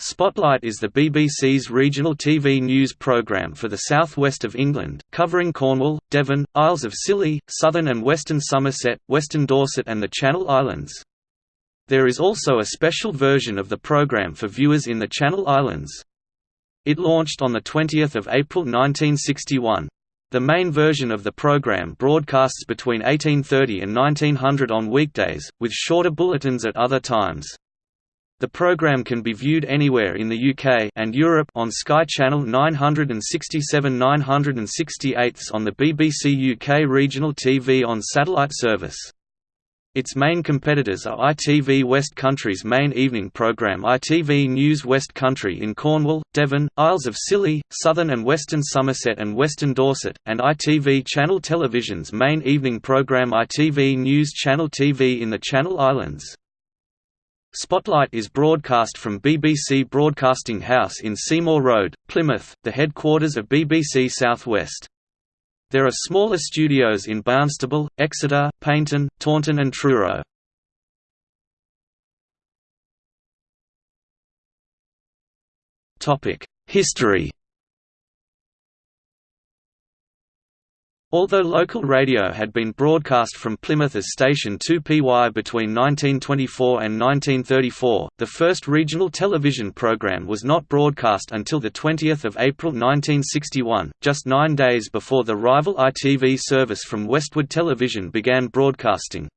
Spotlight is the BBC's regional TV news programme for the southwest of England, covering Cornwall, Devon, Isles of Scilly, southern and western Somerset, western Dorset and the Channel Islands. There is also a special version of the programme for viewers in the Channel Islands. It launched on 20 April 1961. The main version of the program broadcasts between 1830 and 1900 on weekdays, with shorter bulletins at other times. The program can be viewed anywhere in the UK and Europe on Sky Channel 967 968 on the BBC UK Regional TV on satellite service. Its main competitors are ITV West Country's main evening programme ITV News West Country in Cornwall, Devon, Isles of Scilly, southern and western Somerset and western Dorset, and ITV Channel Television's main evening programme ITV News Channel TV in the Channel Islands. Spotlight is broadcast from BBC Broadcasting House in Seymour Road, Plymouth, the headquarters of BBC South West. There are smaller studios in Barnstaple, Exeter, Paignton, Taunton and Truro. History Although local radio had been broadcast from Plymouth as station 2PY between 1924 and 1934, the first regional television program was not broadcast until 20 April 1961, just nine days before the rival ITV service from Westward Television began broadcasting.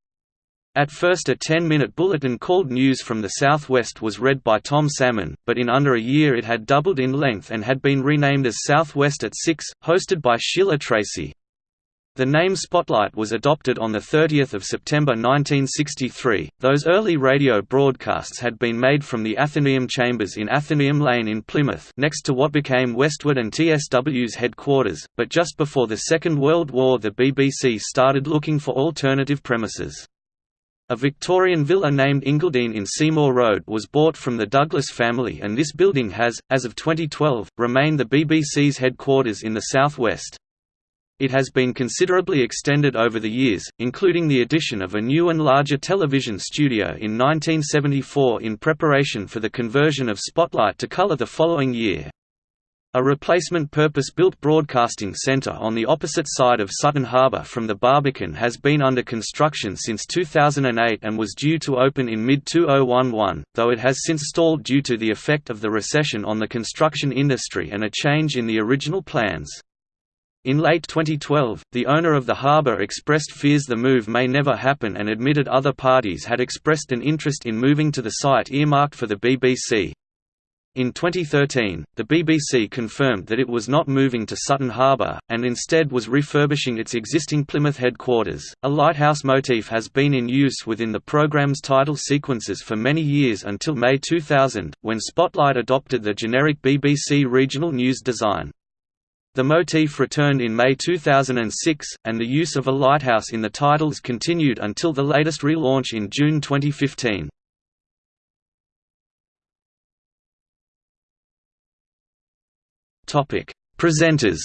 At first a 10-minute bulletin called News from the Southwest was read by Tom Salmon, but in under a year it had doubled in length and had been renamed as Southwest at 6, hosted by Sheila Tracy. The name Spotlight was adopted on 30 September 1963. Those early radio broadcasts had been made from the Athenaeum Chambers in Athenaeum Lane in Plymouth next to what became Westward and TSW's headquarters, but just before the Second World War the BBC started looking for alternative premises. A Victorian villa named Ingledene in Seymour Road was bought from the Douglas family and this building has, as of 2012, remained the BBC's headquarters in the southwest. It has been considerably extended over the years, including the addition of a new and larger television studio in 1974 in preparation for the conversion of Spotlight to colour the following year. A replacement purpose-built broadcasting centre on the opposite side of Sutton Harbour from the Barbican has been under construction since 2008 and was due to open in mid-2011, though it has since stalled due to the effect of the recession on the construction industry and a change in the original plans. In late 2012, the owner of the harbour expressed fears the move may never happen and admitted other parties had expressed an interest in moving to the site earmarked for the BBC. In 2013, the BBC confirmed that it was not moving to Sutton Harbour, and instead was refurbishing its existing Plymouth headquarters. A lighthouse motif has been in use within the programme's title sequences for many years until May 2000, when Spotlight adopted the generic BBC regional news design. The motif returned in May 2006, and the use of a lighthouse in the titles continued until the latest relaunch in June 2015. Topic: Presenters.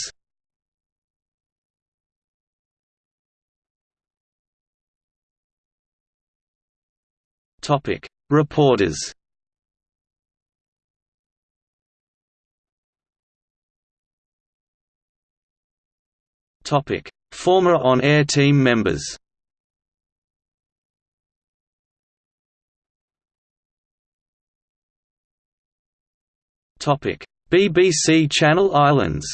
Topic: Reporters. Topic: Former on-air team members. Topic: BBC Channel Islands.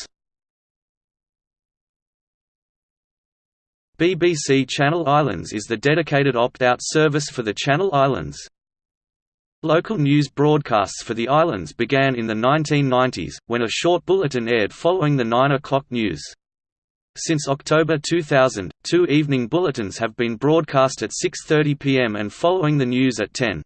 BBC Channel Islands is the dedicated opt-out service for the Channel Islands. Local news broadcasts for the islands began in the 1990s, when a short bulletin aired following the 9 o'clock news. Since October 2000, two evening bulletins have been broadcast at 6.30 pm and following the news at 10.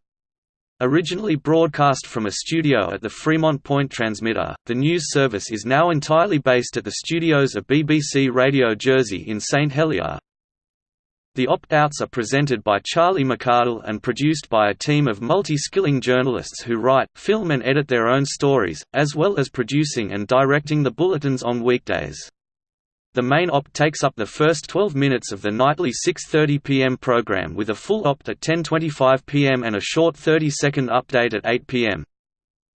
Originally broadcast from a studio at the Fremont Point transmitter, the news service is now entirely based at the studios of BBC Radio Jersey in St Helier. The opt-outs are presented by Charlie McArdle and produced by a team of multi-skilling journalists who write, film and edit their own stories, as well as producing and directing the bulletins on weekdays. The main opt takes up the first 12 minutes of the nightly 6.30 pm program with a full opt at 10.25 pm and a short 30-second update at 8 pm.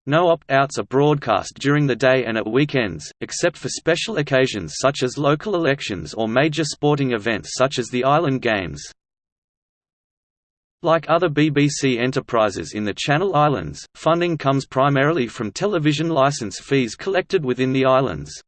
No opt-outs are broadcast during the day and at weekends, except for special occasions such as local elections or major sporting events such as the Island Games. Like other BBC enterprises in the Channel Islands, funding comes primarily from television licence fees collected within the islands.